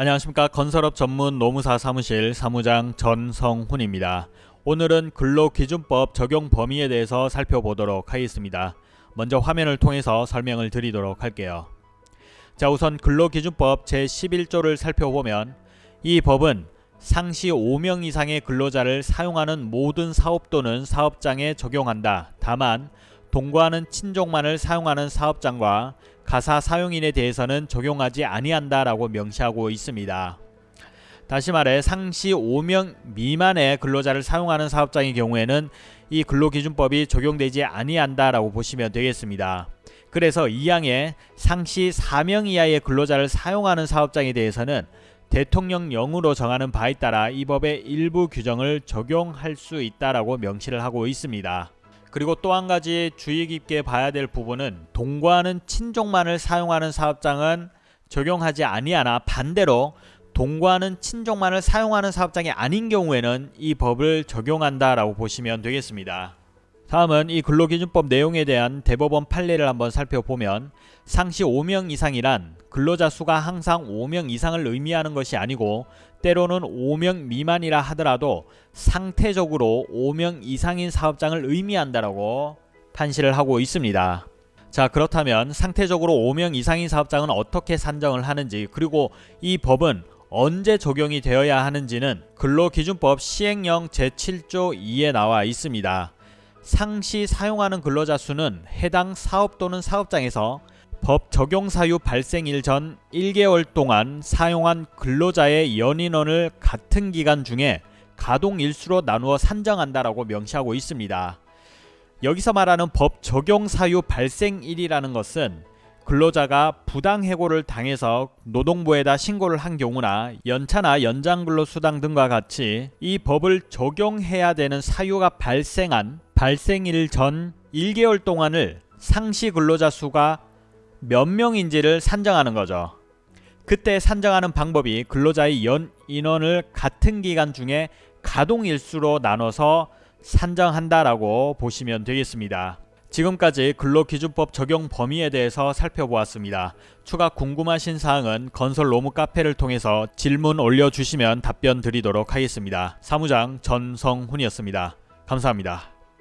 안녕하십니까 건설업 전문 노무사 사무실 사무장 전성훈입니다. 오늘은 근로기준법 적용 범위에 대해서 살펴보도록 하겠습니다. 먼저 화면을 통해서 설명을 드리도록 할게요. 자 우선 근로기준법 제11조를 살펴보면 이 법은 상시 5명 이상의 근로자를 사용하는 모든 사업 또는 사업장에 적용한다. 다만 동거하는 친족만을 사용하는 사업장과 가사 사용인에 대해서는 적용하지 아니한다 라고 명시하고 있습니다. 다시 말해 상시 5명 미만의 근로자를 사용하는 사업장의 경우에는 이 근로기준법이 적용되지 아니한다 라고 보시면 되겠습니다. 그래서 이항에 상시 4명 이하의 근로자를 사용하는 사업장에 대해서는 대통령령으로 정하는 바에 따라 이 법의 일부 규정을 적용할 수 있다라고 명시를 하고 있습니다. 그리고 또 한 가지 주의 깊게 봐야 될 부분은 동거하는 친족만을 사용하는 사업장은 적용하지 아니하나 반대로 동거하는 친족만을 사용하는 사업장이 아닌 경우에는 이 법을 적용한다라고 보시면 되겠습니다. 다음은 이 근로기준법 내용에 대한 대법원 판례를 한번 살펴보면 상시 5명 이상이란 근로자 수가 항상 5명 이상을 의미하는 것이 아니고 때로는 5명 미만이라 하더라도 상태적으로 5명 이상인 사업장을 의미한다라고 판시를 하고 있습니다. 자 그렇다면 상태적으로 5명 이상인 사업장은 어떻게 산정을 하는지 그리고 이 법은 언제 적용이 되어야 하는지는 근로기준법 시행령 제7조 2에 나와 있습니다. 상시 사용하는 근로자 수는 해당 사업 또는 사업장에서 법 적용 사유 발생일 전 1개월 동안 사용한 근로자의 연인원을 같은 기간 중에 가동 일수로 나누어 산정한다라고 명시하고 있습니다. 여기서 말하는 법 적용 사유 발생일이라는 것은 근로자가 부당 해고를 당해서 노동부에다 신고를 한 경우나 연차나 연장근로수당 등과 같이 이 법을 적용해야 되는 사유가 발생한 발생일 전 1개월 동안을 상시 근로자 수가 몇 명인지를 산정하는 거죠. 그때 산정하는 방법이 근로자의 연 인원을 같은 기간 중에 가동일수로 나눠서 산정한다라고 보시면 되겠습니다. 지금까지 근로기준법 적용 범위에 대해서 살펴보았습니다. 추가 궁금하신 사항은 건설 로무 카페를 통해서 질문 올려주시면 답변 드리도록 하겠습니다. 사무장 전성훈이었습니다. 감사합니다.